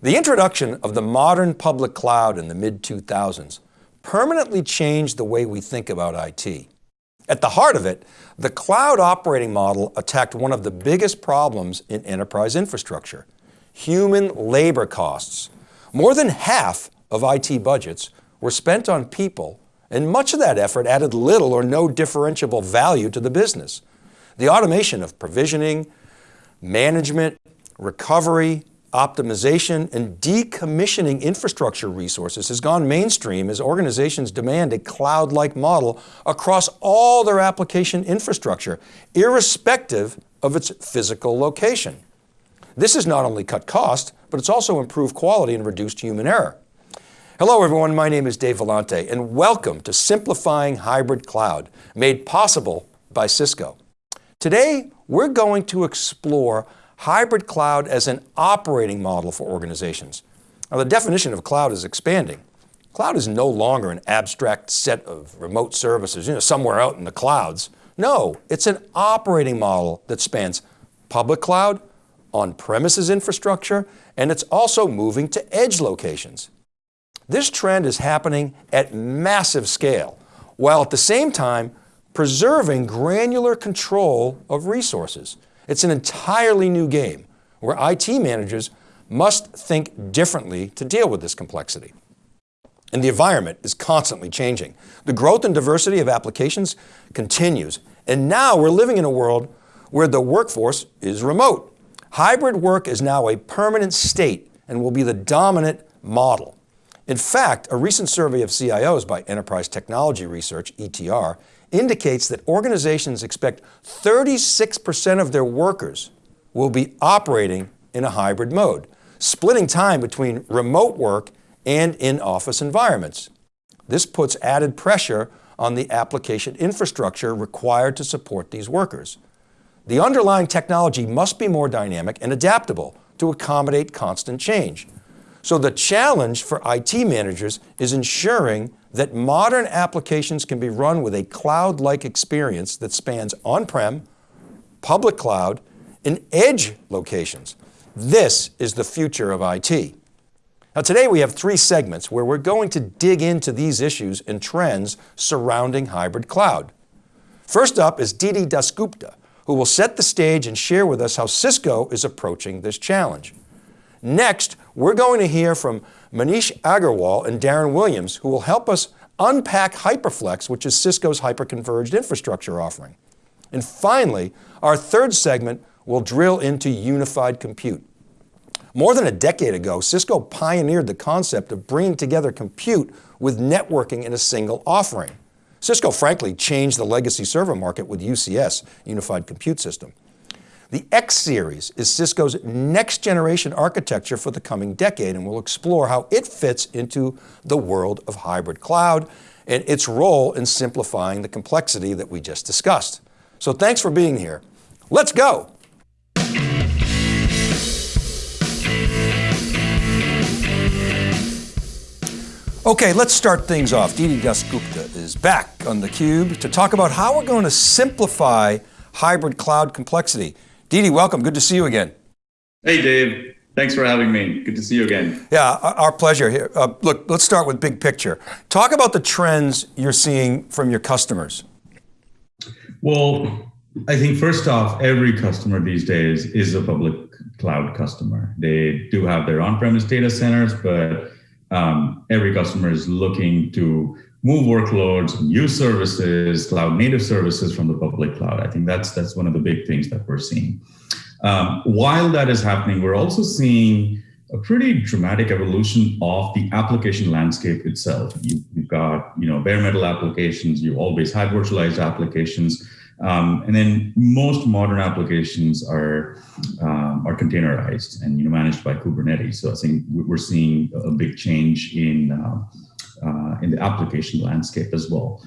The introduction of the modern public cloud in the mid-2000s permanently changed the way we think about IT. At the heart of it, the cloud operating model attacked one of the biggest problems in enterprise infrastructure, human labor costs. More than half of IT budgets were spent on people and much of that effort added little or no differentiable value to the business. The automation of provisioning, management, recovery, optimization, and decommissioning infrastructure resources has gone mainstream as organizations demand a cloud-like model across all their application infrastructure, irrespective of its physical location. This has not only cut cost, but it's also improved quality and reduced human error. Hello everyone, my name is Dave Vellante and welcome to Simplifying Hybrid Cloud, made possible by Cisco. Today, we're going to explore hybrid cloud as an operating model for organizations. Now the definition of cloud is expanding. Cloud is no longer an abstract set of remote services, you know, somewhere out in the clouds. No, it's an operating model that spans public cloud, on-premises infrastructure, and it's also moving to edge locations. This trend is happening at massive scale, while at the same time preserving granular control of resources. It's an entirely new game where IT managers must think differently to deal with this complexity. And the environment is constantly changing. The growth and diversity of applications continues. And now we're living in a world where the workforce is remote. Hybrid work is now a permanent state and will be the dominant model. In fact, a recent survey of CIOs by Enterprise Technology Research, ETR, indicates that organizations expect 36% of their workers will be operating in a hybrid mode, splitting time between remote work and in-office environments. This puts added pressure on the application infrastructure required to support these workers. The underlying technology must be more dynamic and adaptable to accommodate constant change. So the challenge for IT managers is ensuring that modern applications can be run with a cloud-like experience that spans on-prem, public cloud, and edge locations. This is the future of IT. Now today we have three segments where we're going to dig into these issues and trends surrounding hybrid cloud. First up is Didi Dasgupta, who will set the stage and share with us how Cisco is approaching this challenge. Next, we're going to hear from Manish Agarwal and Darren Williams, who will help us unpack HyperFlex, which is Cisco's hyperconverged infrastructure offering. And finally, our third segment will drill into unified compute. More than a decade ago, Cisco pioneered the concept of bringing together compute with networking in a single offering. Cisco frankly changed the legacy server market with UCS, Unified Compute System. The X series is Cisco's next generation architecture for the coming decade and we'll explore how it fits into the world of hybrid cloud and its role in simplifying the complexity that we just discussed. So thanks for being here. Let's go. Okay, let's start things off. Didi Dasgupta is back on theCUBE to talk about how we're going to simplify hybrid cloud complexity. Didi, welcome, good to see you again. Hey Dave, thanks for having me. Good to see you again. Yeah, our pleasure here. Uh, look, let's start with big picture. Talk about the trends you're seeing from your customers. Well, I think first off, every customer these days is a public cloud customer. They do have their on-premise data centers, but um, every customer is looking to move workloads, use services, cloud native services from the public cloud. I think that's that's one of the big things that we're seeing. Um, while that is happening, we're also seeing a pretty dramatic evolution of the application landscape itself. You, have got you know bare metal applications, you always had virtualized applications, um, and then most modern applications are um, are containerized and you know managed by Kubernetes. So I think we're seeing a big change in uh, uh, in the application landscape as well.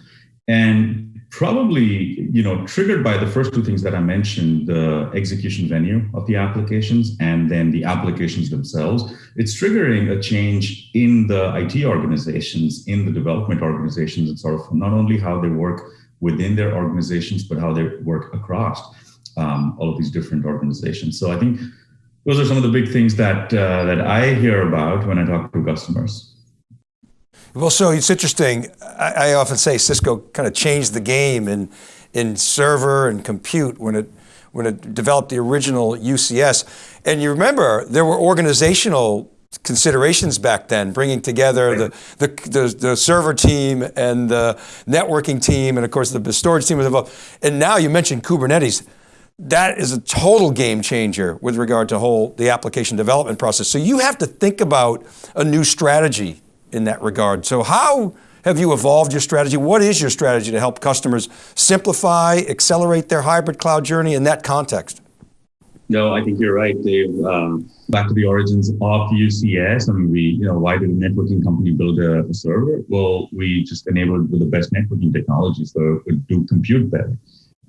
And probably, you know, triggered by the first two things that I mentioned, the execution venue of the applications and then the applications themselves, it's triggering a change in the IT organizations, in the development organizations, and sort of not only how they work within their organizations, but how they work across um, all of these different organizations. So I think those are some of the big things that uh, that I hear about when I talk to customers. Well, so it's interesting. I, I often say Cisco kind of changed the game in in server and compute when it when it developed the original UCS. And you remember there were organizational considerations back then, bringing together the, the, the, the, server team and the networking team, and of course the storage team was involved. And now you mentioned Kubernetes. That is a total game changer with regard to whole the application development process. So you have to think about a new strategy in that regard. So how have you evolved your strategy? What is your strategy to help customers simplify, accelerate their hybrid cloud journey in that context? No, I think you're right, Dave. Um, back to the origins of UCS. I mean, we, you know, why did a networking company build a, a server? Well, we just enabled with the best networking technology, so it do compute better.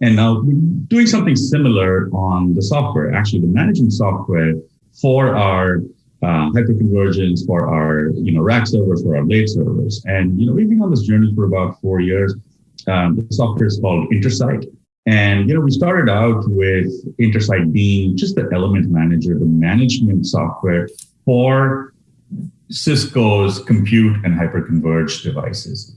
And now doing something similar on the software, actually the management software for our uh, hyperconvergence, for our, you know, rack servers, for our blade servers. And, you know, we've been on this journey for about four years. Um, the software is called Intersight. And you know, we started out with Intersight being just the element manager, the management software for Cisco's compute and hyperconverged devices.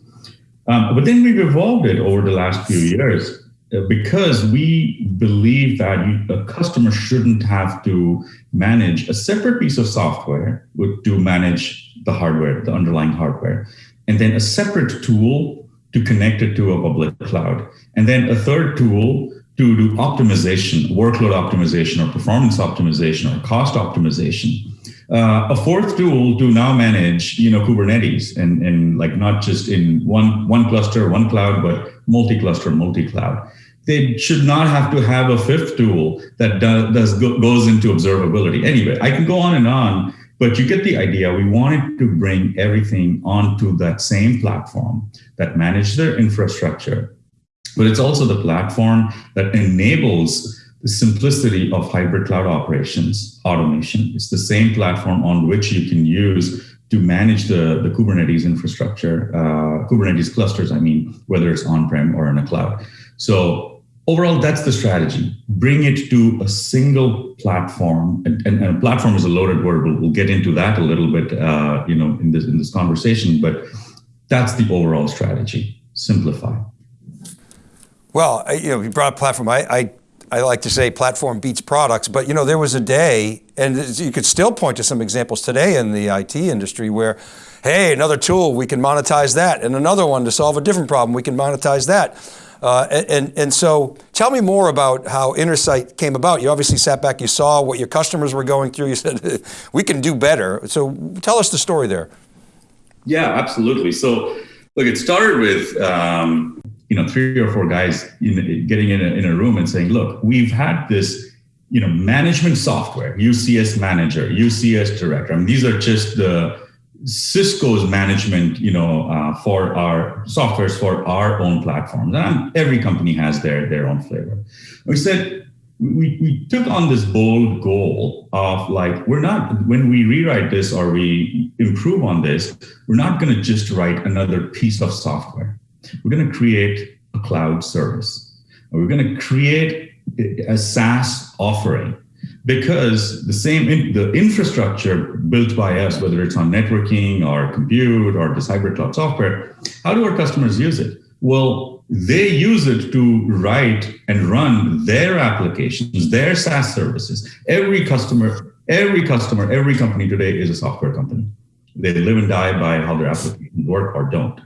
Um, but then we've evolved it over the last few years Uh, because we believe that you, a customer shouldn't have to manage a separate piece of software to manage the hardware, the underlying hardware, and then a separate tool to connect it to a public cloud. And then a third tool to do optimization, workload optimization or performance optimization or cost optimization. Uh, a fourth tool to now manage, you know, Kubernetes and, and like not just in one, one cluster, one cloud, but multi-cluster, multi-cloud. They should not have to have a fifth tool that does, does goes into observability. Anyway, I can go on and on, but you get the idea. We wanted to bring everything onto that same platform that manage their infrastructure. But it's also the platform that enables the simplicity of hybrid cloud operations, automation. It's the same platform on which you can use to manage the, the Kubernetes infrastructure, uh, Kubernetes clusters, I mean, whether it's on-prem or in a cloud. So overall, that's the strategy. Bring it to a single platform, and, and, and platform is a loaded word. We'll, we'll, get into that a little bit, uh, you know, in this in this conversation. But that's the overall strategy. Simplify. Well, you know, you brought platform. I, I I like to say platform beats products, but you know, there was a day, and you could still point to some examples today in the IT industry where, hey, another tool, we can monetize that, and another one to solve a different problem, we can monetize that. Uh, and, and so tell me more about how Intersight came about. You obviously sat back, you saw what your customers were going through. You said, we can do better. So tell us the story there. Yeah, absolutely. So look, it started with, um, you know, three or four guys in, getting in a, in a room and saying, look, we've had this, you know, management software, UCS manager, UCS director. I mean, these are just the, Cisco's management, you know, uh, for our softwares for our own platforms. And every company has their, their own flavor. We said, we, we took on this bold goal of like, we're not, when we rewrite this or we improve on this, we're not going to just write another piece of software. We're going to create a cloud service. We're going to create a SaaS offering because the same the infrastructure built by us, whether it's on networking or compute or this hybrid cloud software, how do our customers use it? Well, they use it to write and run their applications, their SaaS services. Every customer, every customer, every company today is a software company. They live and die by how their applications work or don't.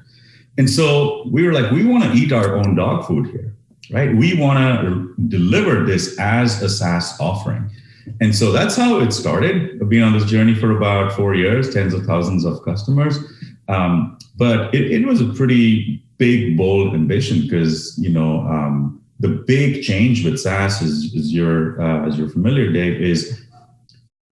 And so we were like, we want to eat our own dog food here, right? We want to deliver this as a SaaS offering. And so that's how it started. I've been on this journey for about four years, tens of thousands of customers. Um, but it, it, was a pretty big, bold ambition because you know um, the big change with SaaS, is, is you're uh, as you're familiar, Dave, is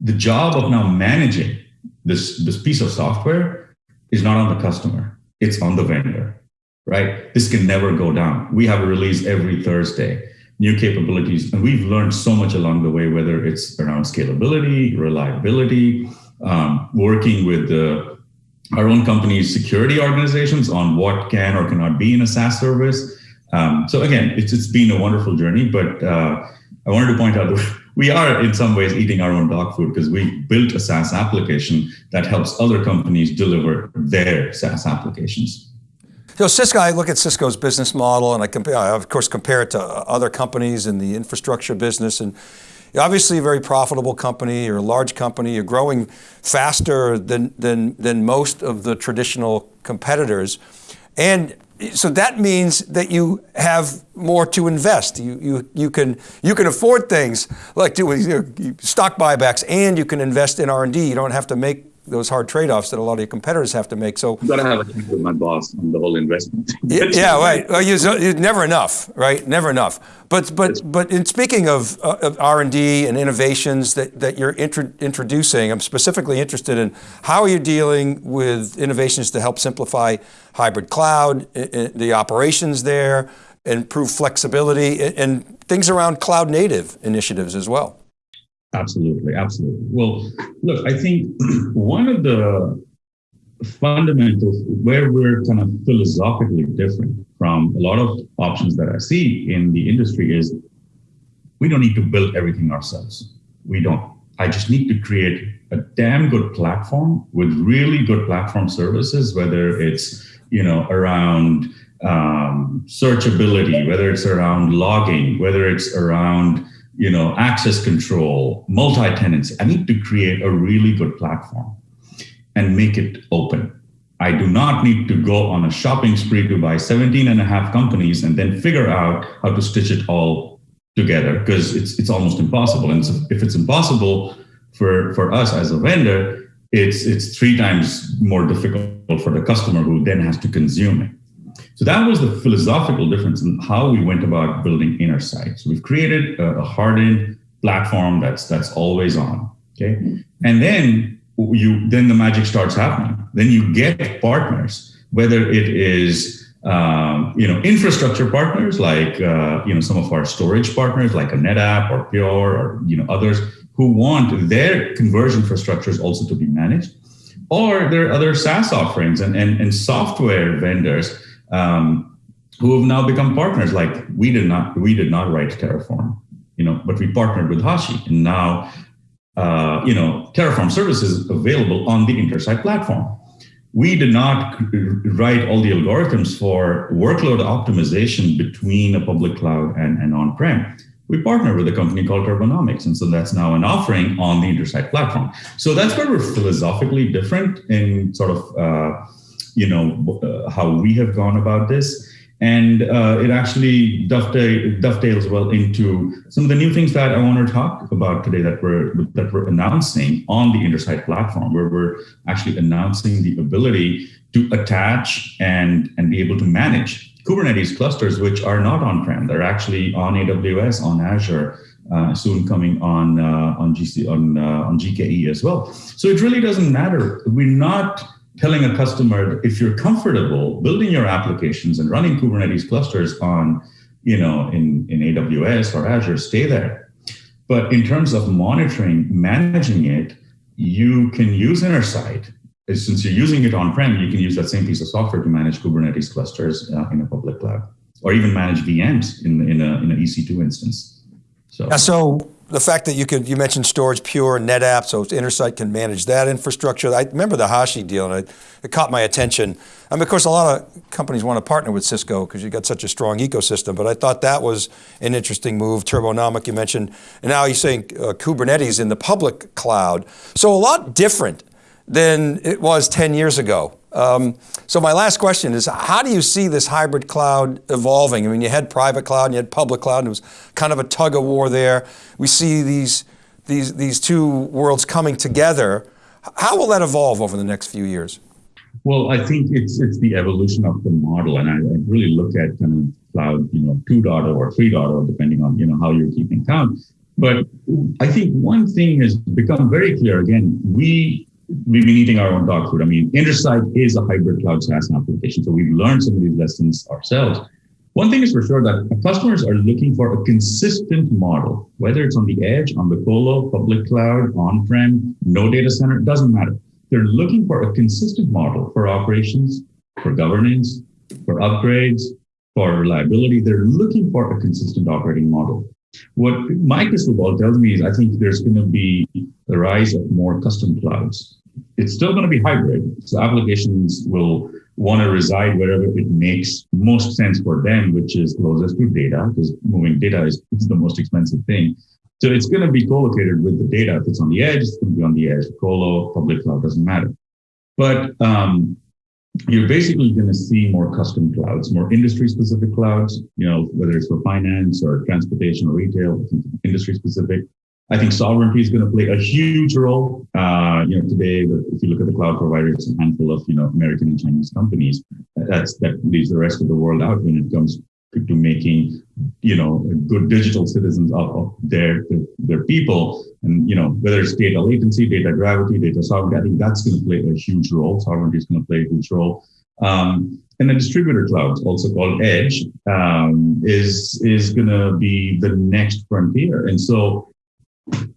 the job of now managing this this piece of software is not on the customer; it's on the vendor. Right? This can never go down. We have a release every Thursday new capabilities. And we've learned so much along the way, whether it's around scalability, reliability, um, working with the, our own company's security organizations on what can or cannot be in a SaaS service. Um, so again, it's, it's been a wonderful journey, but uh, I wanted to point out we are in some ways eating our own dog food because we built a SaaS application that helps other companies deliver their SaaS applications. So Cisco, I look at Cisco's business model and I compare, I of course compare it to other companies in the infrastructure business and obviously a very profitable company, you're a large company, you're growing faster than, than, than most of the traditional competitors. And so that means that you have more to invest. You, you, you, can, you can afford things like doing you know, stock buybacks and you can invest in R&D. You don't have to make those hard trade-offs that a lot of your competitors have to make. So you got to have a talk with my boss on the whole investment. yeah, yeah, right. Well, you, you, never enough, right? Never enough. But but but in speaking of, uh, of R and D and innovations that that you're intro introducing, I'm specifically interested in how are you dealing with innovations to help simplify hybrid cloud, the operations there, improve flexibility, and things around cloud native initiatives as well. Absolutely, absolutely. Well, look, I think one of the fundamentals where we're kind of philosophically different from a lot of options that I see in the industry is we don't need to build everything ourselves. We don't. I just need to create a damn good platform with really good platform services, whether it's you know around um, searchability, whether it's around logging, whether it's around you know, access control, multi-tenancy. I need to create a really good platform and make it open. I do not need to go on a shopping spree to buy 17 and a half companies and then figure out how to stitch it all together because it's, it's almost impossible. And so if it's impossible for, for us as a vendor, it's, it's three times more difficult for the customer who then has to consume it. So that was the philosophical difference in how we went about building inner Intersight. So we've created a, a hardened platform that's that's always on. Okay, and then you then the magic starts happening. Then you get partners, whether it is um, you know infrastructure partners like uh, you know some of our storage partners like a NetApp or Pure or you know others who want their conversion infrastructures also to be managed, or there are other SaaS offerings and and, and software vendors um, who have now become partners. Like we did not, we did not write Terraform, you know, but we partnered with Hashi, and now, uh, you know, Terraform services available on the Intersight platform. We did not write all the algorithms for workload optimization between a public cloud and, and on-prem. We partnered with a company called Turbonomic, and so that's now an offering on the Intersight platform. So that's where we're philosophically different in sort of uh, you know, uh, how we have gone about this. And uh, it actually dovetail, dovetails well into some of the new things that I want to talk about today that we're that we're announcing on the Intersight platform, where we're actually announcing the ability to attach and and be able to manage Kubernetes clusters, which are not on-prem. They're actually on AWS, on Azure, uh, soon coming on uh, on GC on uh, on GKE as well. So it really doesn't matter. We're not telling a customer if you're comfortable building your applications and running Kubernetes clusters on, you know, in, in AWS or Azure, stay there. But in terms of monitoring, managing it, you can use Intersight. Since you're using it on-prem, you can use that same piece of software to manage Kubernetes clusters uh, in a public cloud, or even manage VMs in, in, a, in an EC2 instance. So, yeah, so the fact that you could, you mentioned storage pure, and NetApp, so Intersight can manage that infrastructure. I remember the Hashi deal and it, it caught my attention. I mean, of course, a lot of companies want to partner with Cisco because you've got such a strong ecosystem, but I thought that was an interesting move. Turbonomic, you mentioned, and now you're saying uh, Kubernetes in the public cloud. So a lot different than it was 10 years ago. Um, so my last question is, how do you see this hybrid cloud evolving? I mean, you had private cloud and you had public cloud, and it was kind of a tug of war there. We see these, these, these two worlds coming together. How will that evolve over the next few years? Well, I think it's it's the evolution of the model, and I, I really look at kind of cloud, you know, 2.0 or 3.0, depending on you know how you're keeping count. But I think one thing has become very clear. Again, we we've been eating our own dog food. I mean, Intersight is a hybrid cloud SaaS application. So we've learned some of these lessons ourselves. One thing is for sure that customers are looking for a consistent model, whether it's on the edge, on the colo, public cloud, on-prem, no data center, doesn't matter. They're looking for a consistent model for operations, for governance, for upgrades, for reliability. They're looking for a consistent operating model. What my crystal ball tells me is I think there's going to be the rise of more custom clouds. It's still going to be hybrid. So applications will want to reside wherever it makes most sense for them, which is closest to data, because moving data is, the most expensive thing. So it's going to be co-located with the data. If it's on the edge, it's going to be on the edge. Colo, public cloud doesn't matter. But um, you're basically going to see more custom clouds, more industry specific clouds, you know, whether it's for finance or transportation or retail, industry specific. I think sovereignty is going to play a huge role. Uh, you know, today, if you look at the cloud providers, a handful of, you know, American and Chinese companies. That's, that leaves the rest of the world out when it comes to making, you know, good digital citizens of, of their, their people. And, you know, whether it's data latency, data gravity, data sovereignty, I think that's going to play a huge role. Sovereignty is going to play a huge role. Um, and the distributor clouds, also called edge, um, is, is going to be the next frontier. And so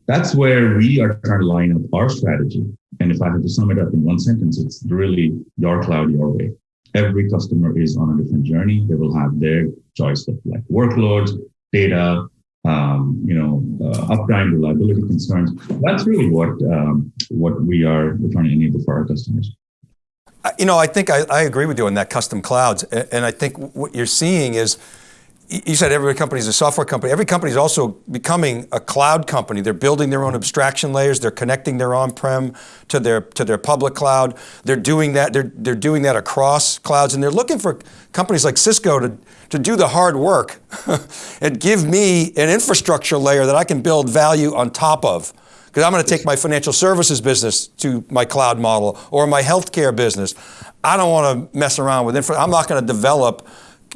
that's where we are trying to line up our strategy. And if I had to sum it up in one sentence, it's really your cloud, your way every customer is on a different journey. They will have their choice of like workloads, data, um, you know, uh, uptime, reliability concerns. That's really what um, what we are trying to enable for our customers. You know, I think I, I agree with you on that custom clouds, and I think what you're seeing is you said every company is a software company. Every company is also becoming a cloud company. They're building their own abstraction layers. They're connecting their on-prem to their to their public cloud. They're doing that. They're they're doing that across clouds, and they're looking for companies like Cisco to to do the hard work and give me an infrastructure layer that I can build value on top of. Because I'm going to take my financial services business to my cloud model or my healthcare business. I don't want to mess around with infra. I'm not going to develop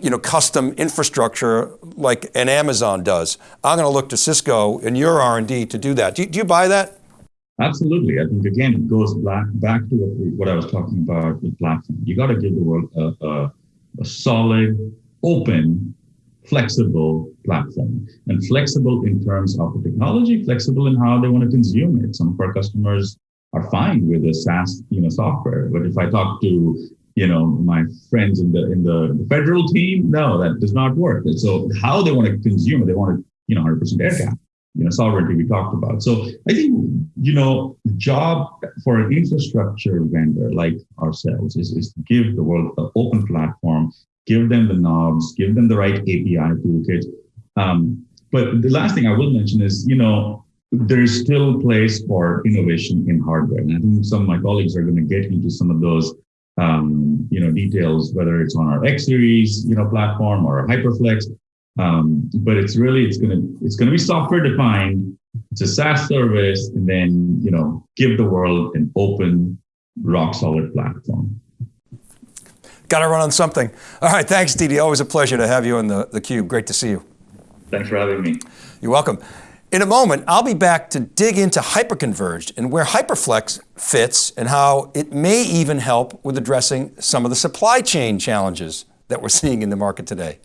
you know, custom infrastructure like an Amazon does. I'm going to look to Cisco and your R&D to do that. Do you, do you buy that? Absolutely. I think again, it goes back back to what, we, what I was talking about with platform. You got to give the world a, a, a solid, open, flexible platform, and flexible in terms of the technology, flexible in how they want to consume it. Some of our customers are fine with a SaaS, you know, software. But if I talk to you know, my friends in the in the, federal team, no, that does not work. And so how they want to consume it, they want to, you know, 100% air gap, you know, sovereignty we talked about. So I think, you know, job for an infrastructure vendor like ourselves is, is to give the world an open platform, give them the knobs, give them the right API toolkit. Um, but the last thing I will mention is, you know, there's still place for innovation in hardware. And I think some of my colleagues are going to get into some of those um, you know, details, whether it's on our X series, you know, platform or HyperFlex. Um, but it's really, it's going to, it's going to be software defined. It's a SaaS service and then, you know, give the world an open, rock solid platform. Got to run on something. All right. Thanks, Didi. Always a pleasure to have you in the, the cube. Great to see you. Thanks for having me. You're welcome. In a moment, I'll be back to dig into hyperconverged and where HyperFlex fits and how it may even help with addressing some of the supply chain challenges that we're seeing in the market today.